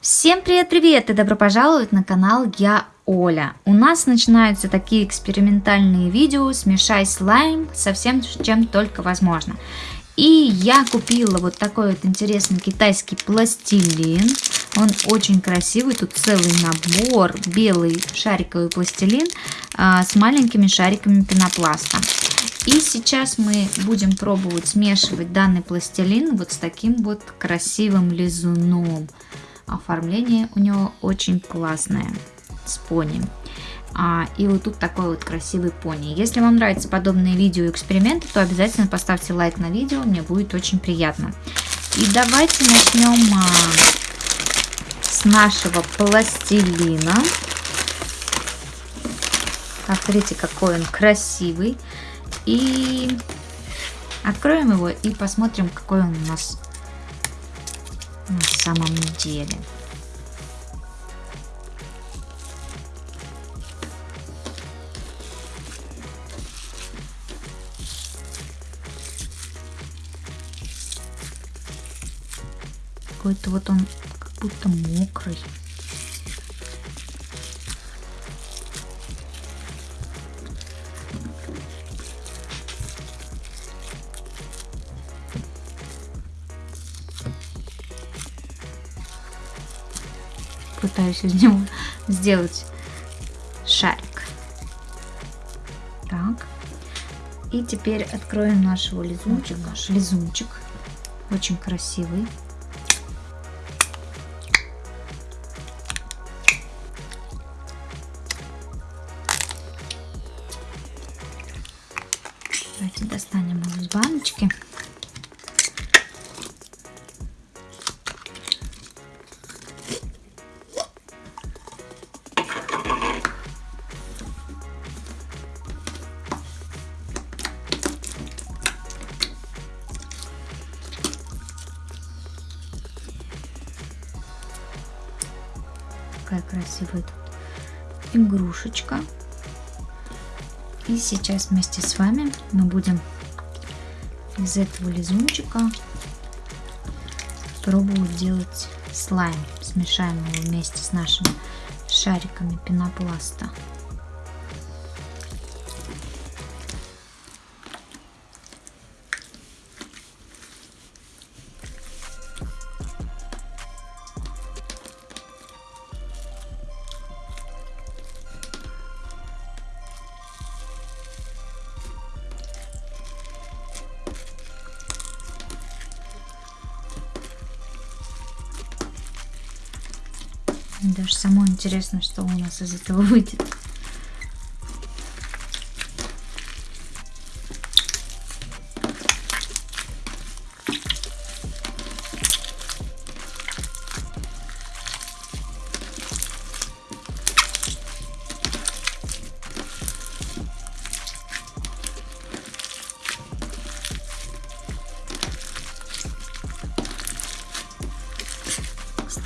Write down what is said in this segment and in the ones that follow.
Всем привет-привет и добро пожаловать на канал Я Оля. У нас начинаются такие экспериментальные видео «Смешай слайм» со всем, чем только возможно. И я купила вот такой вот интересный китайский пластилин. Он очень красивый, тут целый набор, белый шариковый пластилин а, с маленькими шариками пенопласта. И сейчас мы будем пробовать смешивать данный пластилин вот с таким вот красивым лизуном. Оформление у него очень классное с пони. А, и вот тут такой вот красивый пони. Если вам нравятся подобные видео и эксперименты, то обязательно поставьте лайк на видео, мне будет очень приятно. И давайте начнем а, с нашего пластилина. Смотрите, какой он красивый. И откроем его и посмотрим, какой он у нас на самом деле. Какой-то вот он как будто мокрый. Пытаюсь из него сделать шарик. Так. И теперь откроем нашего лизунчика. Наш лизунчик. Очень красивый. Давайте достанем его из баночки. Такая красивая тут игрушечка. И сейчас вместе с вами мы будем из этого лизунчика пробовать делать слайм. Смешаем его вместе с нашими шариками пенопласта. Даже самое интересно, что у нас из этого выйдет.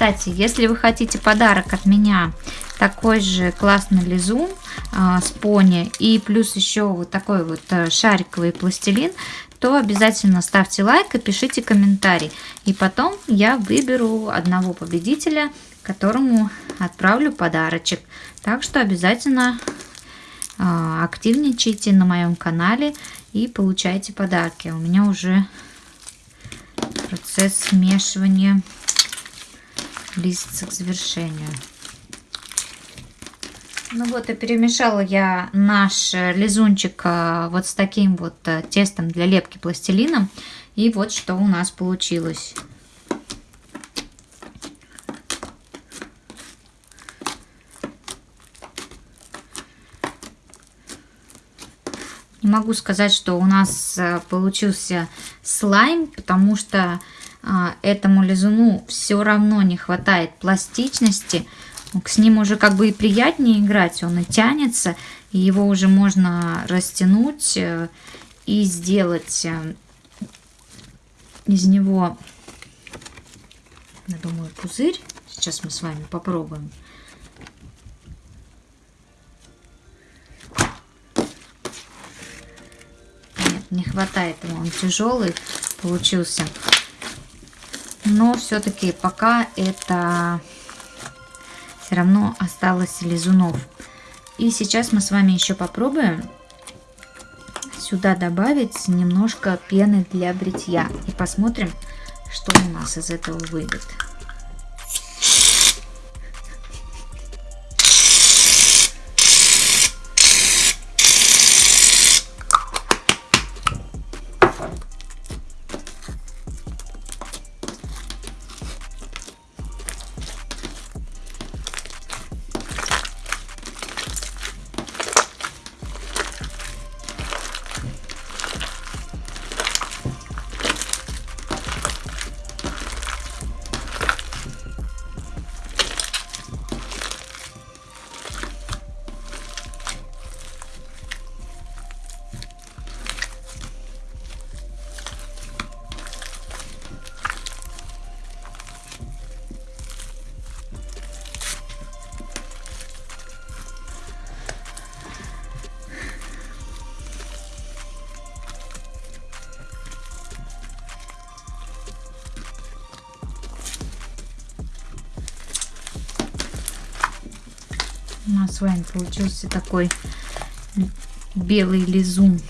Кстати, если вы хотите подарок от меня, такой же классный лизун а, с пони и плюс еще вот такой вот а, шариковый пластилин, то обязательно ставьте лайк и пишите комментарий. И потом я выберу одного победителя, которому отправлю подарочек. Так что обязательно а, активничайте на моем канале и получайте подарки. У меня уже процесс смешивания близится к завершению. Ну вот и перемешала я наш лизунчик э, вот с таким вот э, тестом для лепки пластилином. И вот что у нас получилось. Не могу сказать, что у нас э, получился слайм, потому что этому лизуну все равно не хватает пластичности. С ним уже как бы и приятнее играть, он и тянется, и его уже можно растянуть э, и сделать э, из него, я думаю, пузырь. Сейчас мы с вами попробуем. Нет, не хватает ему, он тяжелый получился но все-таки пока это все равно осталось лизунов. И сейчас мы с вами еще попробуем сюда добавить немножко пены для бритья. И посмотрим, что у нас из этого выйдет. У нас с вами получился такой белый лизун.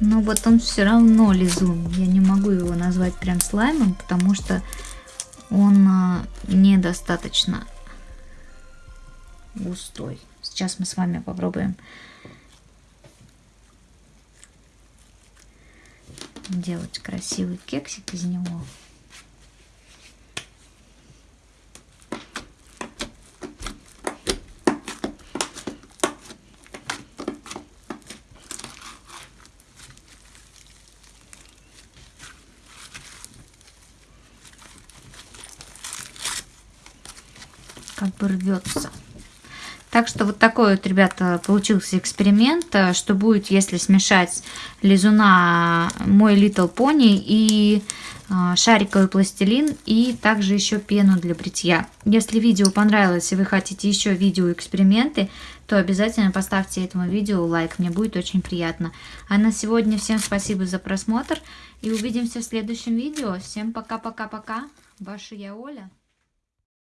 Но вот он все равно лизун. Я не могу его назвать прям слаймом, потому что он а, недостаточно густой. Сейчас мы с вами попробуем делать красивый кексик из него. как бы рвется. Так что вот такой вот, ребята, получился эксперимент, э, что будет, если смешать лизуна мой Little Pony и э, шариковый пластилин и также еще пену для бритья. Если видео понравилось и вы хотите еще видео эксперименты, то обязательно поставьте этому видео лайк, мне будет очень приятно. А на сегодня всем спасибо за просмотр и увидимся в следующем видео. Всем пока-пока-пока, ваша я Оля.